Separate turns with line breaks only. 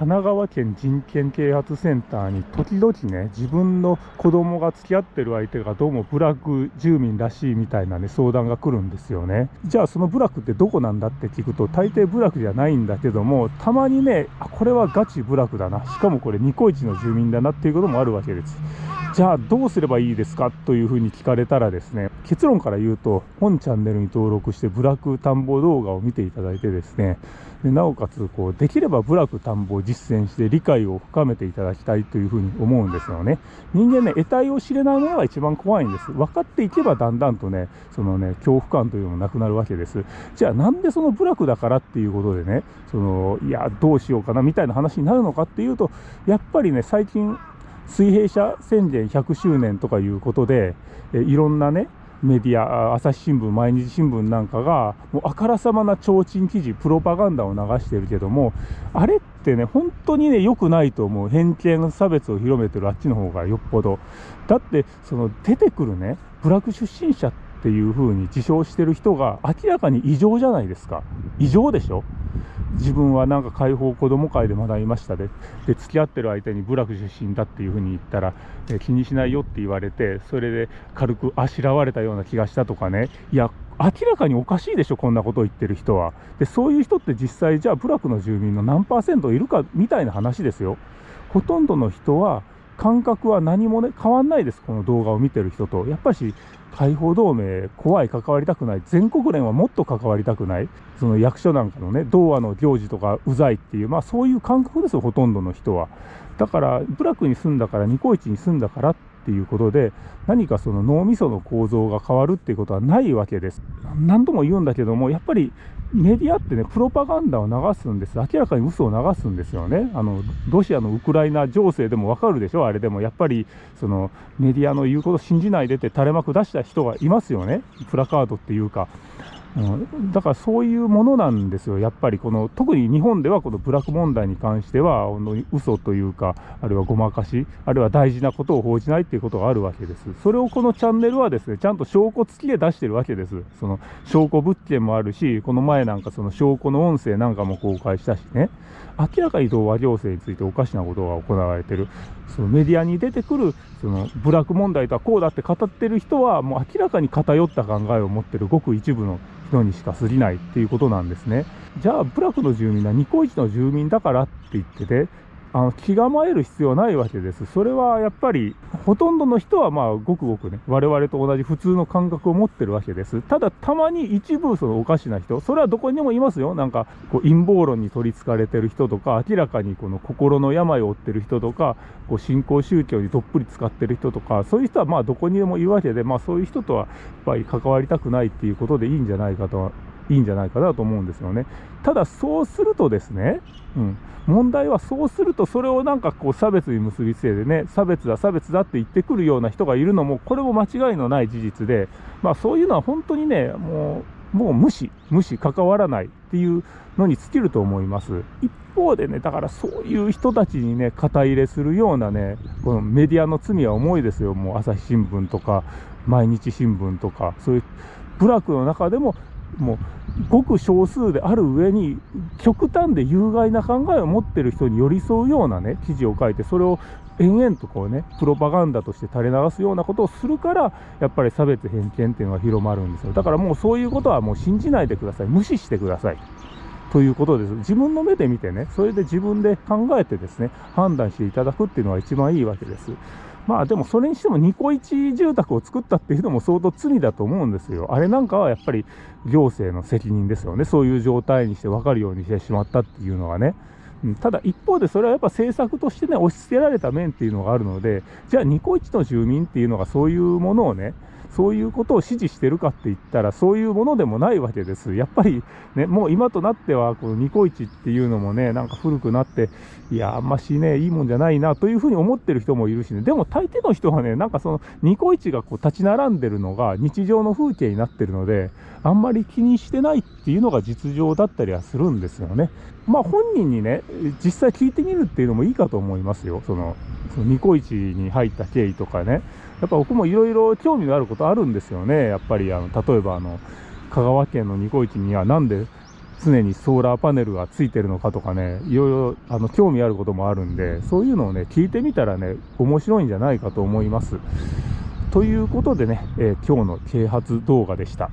神奈川県人権啓発センターに時々ね、自分の子供が付き合ってる相手がどうもブラック住民らしいみたいなね、相談が来るんですよね。じゃあそのブラックってどこなんだって聞くと、大抵部落じゃないんだけども、たまにね、あ、これはガチ部落だな。しかもこれニコイチの住民だなっていうこともあるわけです。じゃあどうすればいいですかというふうに聞かれたらですね、結論から言うと、本チャンネルに登録して部落田んぼ動画を見ていただいてですね、でなおかつこう、できれば部落田んぼを実践して理解を深めていただきたいというふうに思うんですよね。人間ね、得体を知れないものが一番怖いんです。分かっていけばだんだんとね、そのね、恐怖感というのもなくなるわけです。じゃあなんでその部落だからっていうことでね、その、いや、どうしようかなみたいな話になるのかっていうと、やっぱりね、最近、水平社宣言100周年とかいうことで、えいろんなね、メディア、朝日新聞、毎日新聞なんかが、もうあからさまな提灯記事、プロパガンダを流してるけども、あれってね、本当にね、良くないと思う。偏見、差別を広めてるあっちの方がよっぽど。だって、その出てくるね、部落出身者っていう風に自称してる人が明らかに異常じゃないですか。異常でしょ自分はなんか解放子ども会で学びましたでで付き合ってる相手に部落出身だっていうふうに言ったら、え気にしないよって言われてそれで軽くあしらわれたような気がしたとかね。いや明らかにおかしいでしょこんなことを言ってる人は。でそういう人って実際じゃあ部落の住民の何パーセントいるかみたいな話ですよ。ほとんどの人は感覚は何もね変わんないです。この動画を見てる人と。やっぱし解放同盟怖い関わりたくない。全国連はもっと関わりたくない。その役所なんかのね童話の行事とかうざいっていうまあそういう感覚ですよほとんどの人は。だから部落に住んだからニコイチに住んだからっっていうことで何かその脳みその構造が変わるっていうことはないわけです何度も言うんだけどもやっぱりメディアってね、プロパガンダを流すんです。明らかに嘘を流すんですよね。あの、ロシアのウクライナ情勢でもわかるでしょ？あれでも。やっぱり、その、メディアの言うこと信じないでって垂れ幕出した人がいますよね。プラカードっていうか。うん、だからそういうものなんですよ、やっぱりこの特に日本ではこのブラック問題に関しては、嘘というか、あるいはごまかし、あるいは大事なことを報じないっていうことがあるわけです。それをこのチャンネルはですね、ちゃんと証拠付きで出してるわけです。その証拠物件もあるし、この前なんかその証拠の音声なんかも公開したしね、明らかに童話行政についておかしなことが行われてる。そのメディアに出てくる、そのブラック問題とはこうだって語ってる人は、もう明らかに偏った考えを持ってるごく一部の人にしか過ぎないっていうことなんですね。じゃあ、部落の住民はニコイチの住民だからって言ってて、あの気構える必要ないわけです。それはやっぱり、ほとんどの人はまあ、ごくごくね、我々と同じ普通の感覚を持ってるわけです。ただ、たまに一部そのおかしな人、それはどこにでもいますよ。なんか、こう陰謀論に取り憑かれてる人とか、明らかにこの心の病を負ってる人とか、こう信仰宗教にどっぷり使ってる人とか、そういう人はまあ、どこにでもいるわけで、まあ、そういう人とはやっぱり関わりたくないっていうことでいいんじゃないかといいんじゃないかなと思うんですよね。ただそうするとですね、うん、問題はそうするとそれをなんかこう差別に結びつけてね、差別だ差別だって言ってくるような人がいるのも、これも間違いのない事実で、まあそういうのは本当にね、もう、もう無視、無視、関わらないっていうのに尽きると思います。一方でね、だからそういう人たちにね、肩入れするようなね、このメディアの罪は重いですよ。もう朝日新聞とか、毎日新聞とか、そういう部落の中でももうごく少数である上に極端で有害な考えを持ってる人に寄り添うようなね記事を書いてそれを延々とこうねプロパガンダとして垂れ流すようなことをするからやっぱり差別偏見っていうのが広まるんですよだからもうそういうことはもう信じないでください無視してくださいということです。自分の目で見てね、それで自分で考えてですね、判断していただくっていうのが一番いいわけです。まあでもそれにしてもニコイチ住宅を作ったっていうのも相当罪だと思うんですよ。あれなんかはやっぱり行政の責任ですよね。そういう状態にして分かるようにしてしまったっていうのはね。ただ一方でそれはやっぱ政策としてね、押し付けられた面っていうのがあるので、じゃあニコイチの住民っていうのがそういうものをね、そういうことを支持してるかって言ったら、そういうものでもないわけです。やっぱりね、もう今となっては、このニコイチっていうのもね、なんか古くなって、いや、あんましね、いいもんじゃないなというふうに思ってる人もいるしね、でも大抵の人はね、なんかそのニコイチがこう立ち並んでるのが日常の風景になってるので、あんまり気にしてないっていうのが実情だったりはするんですよね。まあ本人にね、実際聞いてみるっていうのもいいかと思いますよ。その、そのニコイチに入った経緯とかね。やっぱ僕もいろいろ興味のあることあるんですよね。やっぱりあの例えばあの香川県のニコイチにはなんで常にソーラーパネルがついてるのかとかね、いろいろあの興味あることもあるんで、そういうのをね、聞いてみたらね、面白いんじゃないかと思います。ということでね、えー今日の啓発動画でした。